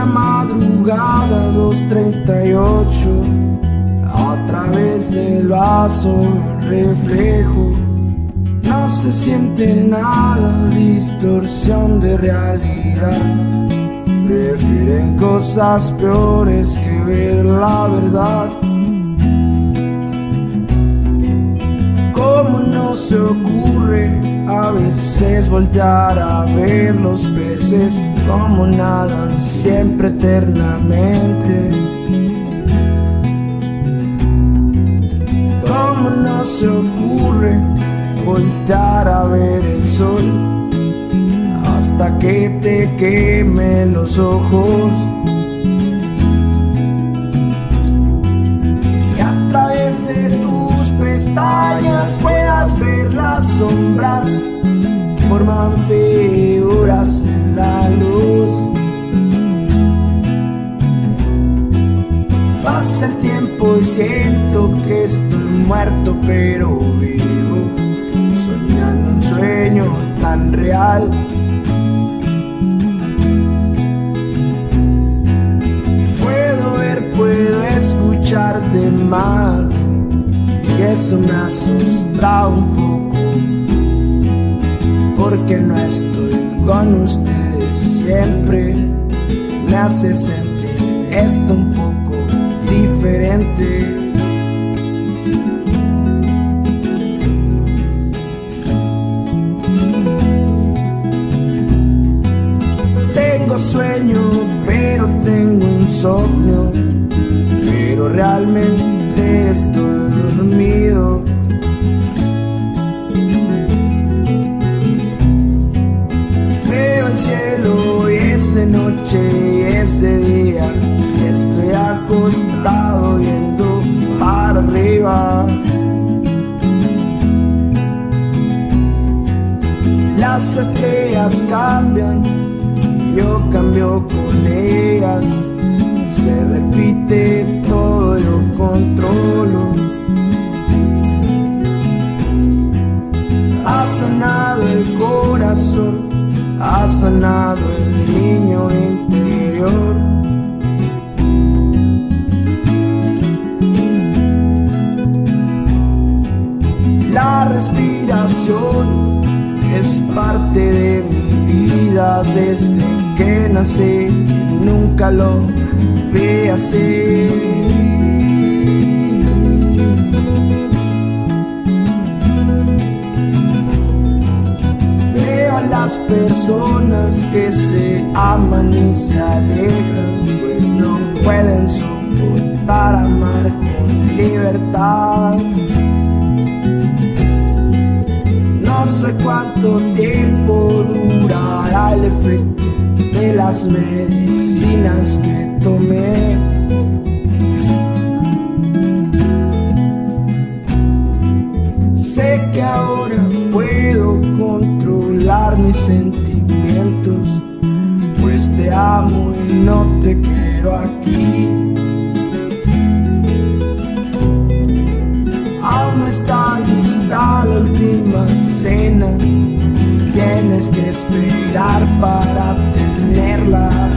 madrugada 2.38 A través del vaso reflejo. No se siente nada, distorsión de realidad. Prefieren cosas peores que ver la verdad. ¿Cómo no se ocurre a veces voltear a ver los peces como nadan siempre eternamente? ¿Cómo no se ocurre voltear a ver el sol hasta que te queme los ojos? Pasa el tiempo y siento que estoy muerto pero vivo, soñando un sueño tan real. Puedo ver, puedo escuchar de más y eso me asusta un poco porque no estoy con ustedes siempre me hace sentir esto un poco Tengo sueño, pero tengo insomnio, pero realmente estoy dormido. Veo el cielo y es de noche y es de día, estoy acostado viendo para arriba. Las estrellas cambian, cambio. Se repite todo, yo controlo. Ha sanado el corazón, ha sanado el niño interior. La respiración es parte de mi desde que nací, nunca lo vi así. Veo a las personas que se aman y se alejan, pues no pueden soportar amar con libertad. Cuánto tiempo durará el efecto de las medicinas que tomé. Sé que ahora puedo controlar mis sentimientos, pues te amo y no te quiero aquí. mirar para tenerla.